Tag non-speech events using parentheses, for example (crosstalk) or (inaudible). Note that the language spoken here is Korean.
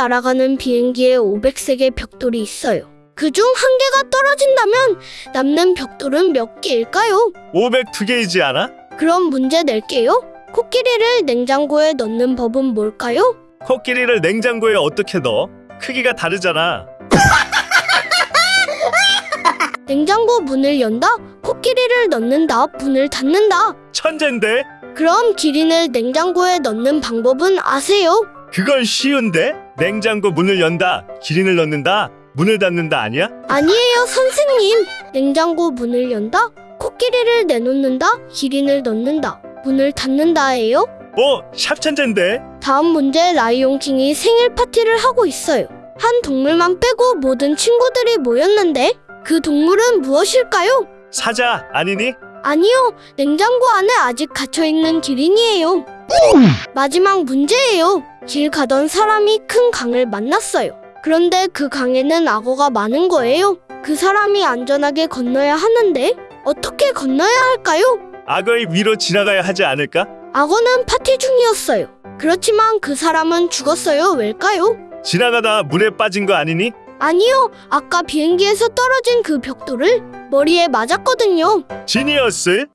날아가는 비행기에 500색의 벽돌이 있어요. 그 중 한 개가 떨어진다면 남는 벽돌은 몇 개일까요? 502개이지 않아? 그럼 문제 낼게요. 코끼리를 냉장고에 넣는 법은 뭘까요? 코끼리를 냉장고에 어떻게 넣어? 크기가 다르잖아. (laughs) 냉장고 문을 연다, 코끼리를 넣는다, 문을 닫는다. 천재인데? 그럼 기린을 냉장고에 넣는 방법은 아세요? 그건 쉬운데? 냉장고 문을 연다, 기린을 넣는다, 문을 닫는다 아니야? 아니에요, 선생님. 냉장고 문을 연다, 코끼리를 내놓는다, 기린을 넣는다, 문을 닫는다예요. 어, 샵 천재인데? 다음 문제 라이온킹이 생일 파티를 하고 있어요. 한 동물만 빼고 모든 친구들이 모였는데 그 동물은 무엇일까요? 사자 아니니? 아니요, 냉장고 안에 아직 갇혀있는 기린이에요. 마지막 문제예요. 길 가던 사람이 큰 강을 만났어요. 그런데 그 강에는 악어가 많은 거예요. 그 사람이 안전하게 건너야 하는데 어떻게 건너야 할까요? 악어의 위로 지나가야 하지 않을까? 악어는 파티 중이었어요. 그렇지만 그 사람은 죽었어요. 왜일까요? 지나가다 물에 빠진 거 아니니? 아니요, 아까 비행기에서 떨어진 그 벽돌을 머리에 맞았거든요. 지니어스?